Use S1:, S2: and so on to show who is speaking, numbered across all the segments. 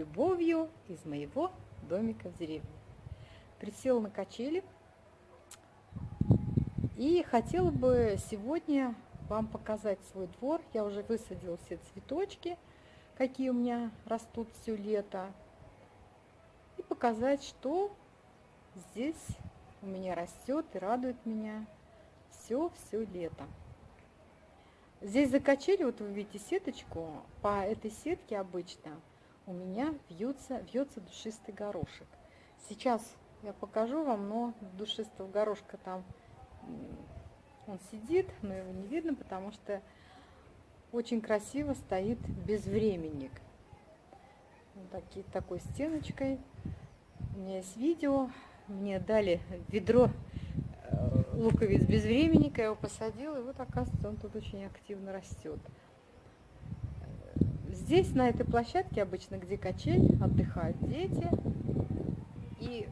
S1: любовью из моего домика в деревне. Присела на качели и хотела бы сегодня вам показать свой двор. Я уже высадила все цветочки, какие у меня растут все лето. И показать, что здесь у меня растет и радует меня все-все лето. Здесь за качели, вот вы видите сеточку, по этой сетке обычно у меня вьется, вьется душистый горошек. Сейчас я покажу вам, но душистого горошка там он сидит, но его не видно, потому что очень красиво стоит безвременник. Вот такие, такой стеночкой. У меня есть видео, мне дали ведро луковиц безвременника, я его посадила, и вот оказывается он тут очень активно растет. Здесь, на этой площадке, обычно где качель, отдыхают дети. И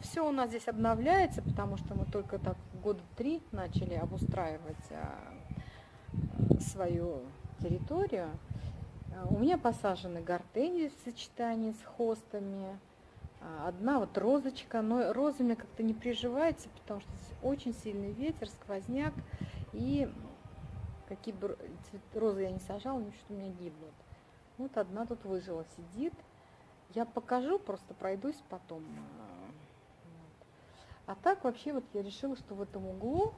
S1: все у нас здесь обновляется, потому что мы только так года три начали обустраивать а, свою территорию. У меня посажены гортензии в сочетании с хостами, а, одна вот розочка, но роза мне как-то не приживается, потому что здесь очень сильный ветер, сквозняк, и какие бы розы я не сажала, они что-то у меня гибнут. Вот одна тут выжила, сидит. Я покажу, просто пройдусь потом. А так вообще вот я решила, что в этом углу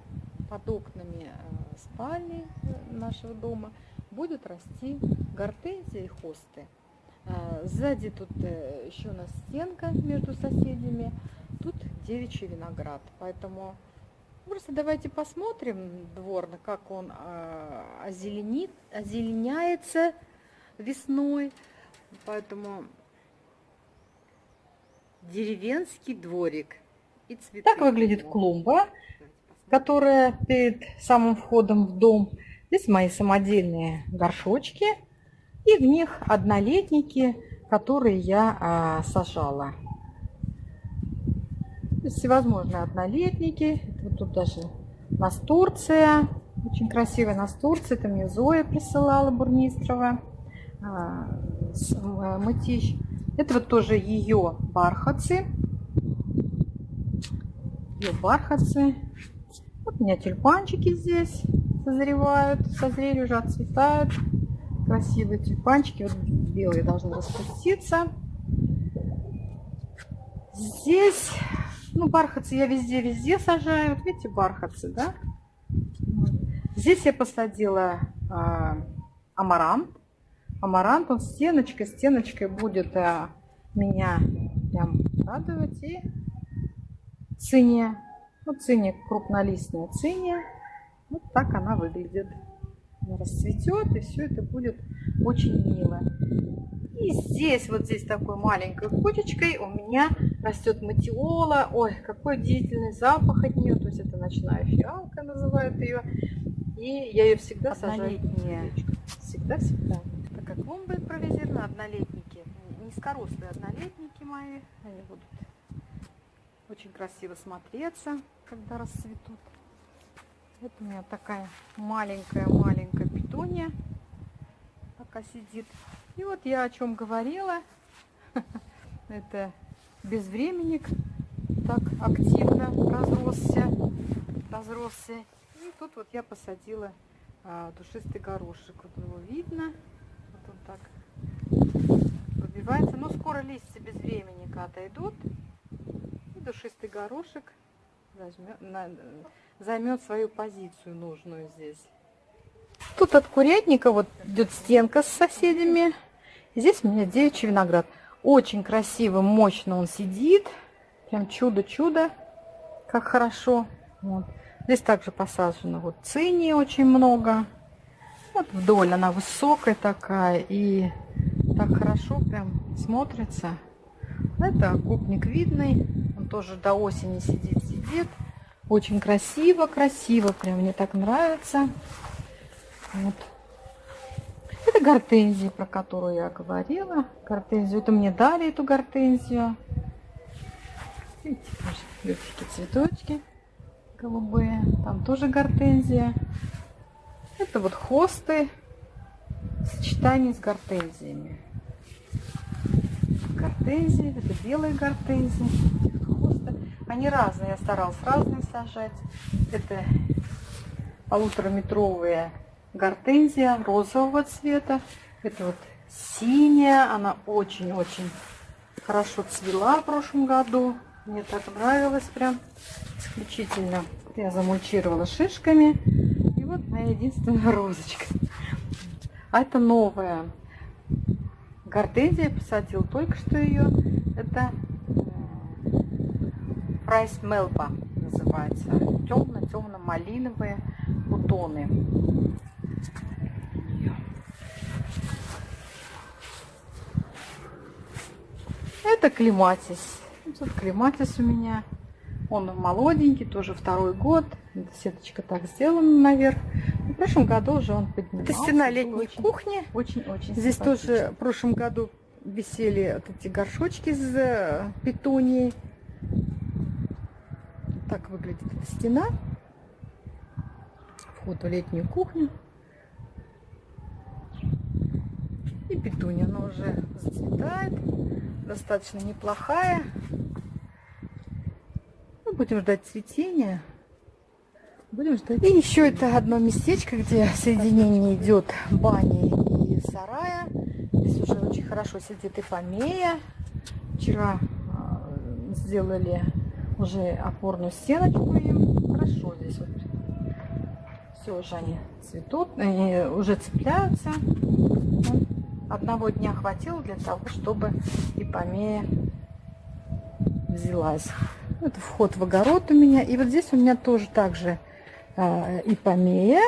S1: под окнами э, спальни э, нашего дома будет расти гортензия и хосты. А, сзади тут э, еще у нас стенка между соседями. Тут девичий виноград. Поэтому просто давайте посмотрим дворно, как он а, озеленит, озеленяется весной. Поэтому деревенский дворик и цветы. Так выглядит клумба, которая перед самым входом в дом. Здесь мои самодельные горшочки. И в них однолетники, которые я а, сажала. Всевозможные однолетники. Вот тут даже настурция. Очень красивая настурция. Это мне Зоя присылала Бурмистрова. А, а, мытищ. Это вот тоже ее бархатцы. Ее бархатцы. Вот у меня тюльпанчики здесь созревают, созрели уже, отцветают красивые тюльпанчики. Вот белые должны распуститься. Здесь, ну, бархатцы я везде-везде сажаю. Вот видите, бархатцы, да? Здесь я посадила а, амарант. Амарант, он стеночкой, стеночкой будет а, меня прям радовать. И циния. Ну, циния крупнолистная циния. Вот так она выглядит расцветет, и все это будет очень мило. И здесь, вот здесь такой маленькой кучечкой у меня растет матиола. Ой, какой удивительный запах от нее. То есть это ночная фиалка называют ее. И я ее всегда сажаю. Всегда-всегда. Так как клумбы импровизированы, однолетники, низкорослые однолетники мои, они будут очень красиво смотреться, когда расцветут. Вот у меня такая маленькая-маленькая питония пока сидит. И вот я о чем говорила. Это безвременник так активно разросся. разросся. И тут вот я посадила а, душистый горошек. Вот его видно. Вот он так выбивается. Но скоро листья безвременника отойдут. И душистый горошек займет свою позицию нужную здесь. Тут от курятника вот идет стенка с соседями. Здесь у меня девичий виноград. Очень красиво, мощно он сидит. Прям чудо-чудо, как хорошо. Вот. Здесь также посажено вот цини очень много. Вот вдоль она высокая такая и так хорошо прям смотрится. Это купник видный, он тоже до осени сидит-сидит. Очень красиво, красиво, прям мне так нравится. Вот. Это гортензия, про которую я говорила. Гортензию, это мне дали эту гортензию. Видите, легкие цветочки голубые. Там тоже гортензия. Это вот хосты в сочетании с гортензиями. гортензии. Это белые гортензии. Они разные, я старалась разные сажать. Это полутораметровая гортензия розового цвета. Это вот синяя, она очень-очень хорошо цвела в прошлом году. Мне так нравилось прям исключительно. Я замульчировала шишками. И вот моя единственная розочка. А это новая гортензия. Посадил только что ее. Это Прайс Мелба называется. Темно-темно-малиновые бутоны. Это клематис. Тут клематис у меня. Он молоденький, тоже второй год. Эта сеточка так сделана наверх. В прошлом году уже он поднимался. Это стена летней очень, кухни. Очень-очень Здесь тоже в прошлом году висели вот эти горшочки с э, петунией так выглядит эта стена. Вход в летнюю кухню. И петуния, она уже зацветает. Достаточно неплохая. Ну, будем ждать цветения. Будем ждать. И еще это одно местечко, где соединение идет бани и сарая. Здесь уже очень хорошо сидит и помея. Вчера а, сделали уже опорную стеночку им. Хорошо здесь вот. Все уже они цветут, они уже цепляются. Одного дня хватило для того, чтобы ипомея взялась. Это вход в огород у меня. И вот здесь у меня тоже также э, ипомея.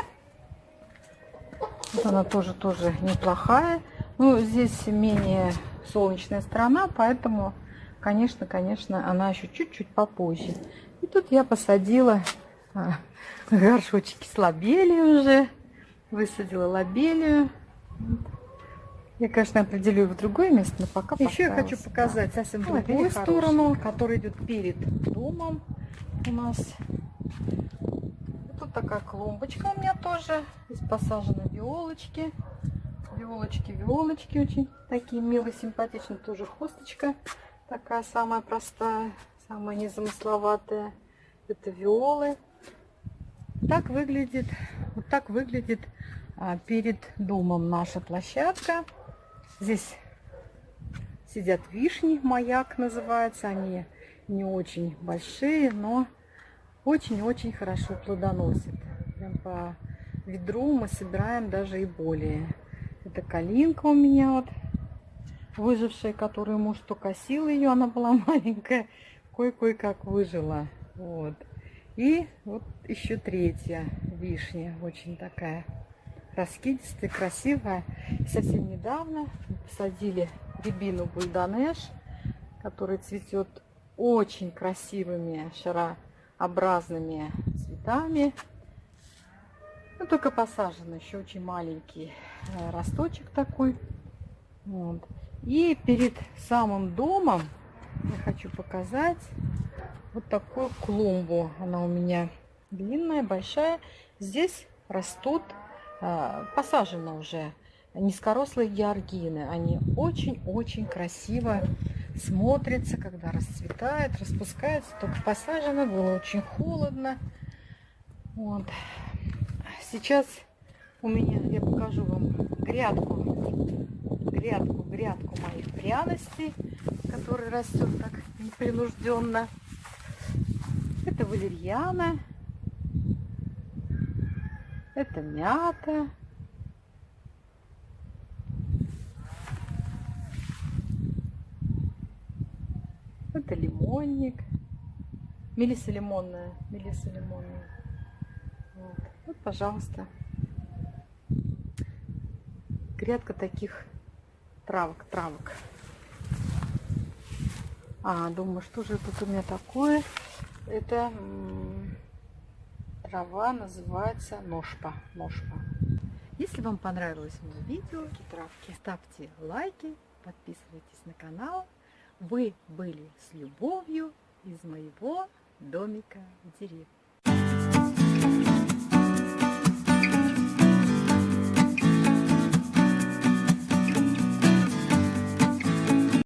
S1: Вот она тоже, тоже неплохая. Ну, здесь менее солнечная сторона, поэтому конечно, конечно, она еще чуть-чуть попозже. И тут я посадила а, горшочки с лобелией уже. Высадила лобелию. Я, конечно, определю в другое место, но пока Еще я хочу показать да. совсем другую сторону, которая идет перед домом у нас. Тут такая клумбочка у меня тоже. Здесь посажены виолочки. Виолочки, виолочки очень такие милые, симпатичные. Тоже хосточка. Такая самая простая, самая незамысловатая. Это виолы. Так выглядит, вот так выглядит а, перед домом наша площадка. Здесь сидят вишни, маяк называется. Они не очень большие, но очень-очень хорошо плодоносят. Прям по ведру мы собираем даже и более. Это калинка у меня вот выжившая, которую муж то косил ее, она была маленькая, кое-кое как выжила. Вот. И вот еще третья вишня, очень такая раскидистая, красивая. Совсем недавно посадили рябину бульдонеш, который цветет очень красивыми шарообразными цветами. Ну, только посажен еще очень маленький э, росточек такой. Вот. И перед самым домом я хочу показать вот такую клумбу. Она у меня длинная, большая. Здесь растут, а, посажены уже низкорослые георгины. Они очень-очень красиво смотрятся, когда расцветает, распускается. Только посажено, было очень холодно. Вот. Сейчас у меня, я покажу вам грядку грядку, грядку моих пряностей, который растет так непринужденно. Это валерьяна, это мята. Это лимонник. Мелиса лимонная. Мелиса лимонная. Вот. вот, пожалуйста. Грядка таких травок, травок. А, думаю, что же тут у меня такое? Это трава называется ножпа. ножпа. Если вам понравилось мое видео, травки, ставьте лайки, подписывайтесь на канал. Вы были с любовью из моего домика в деревне.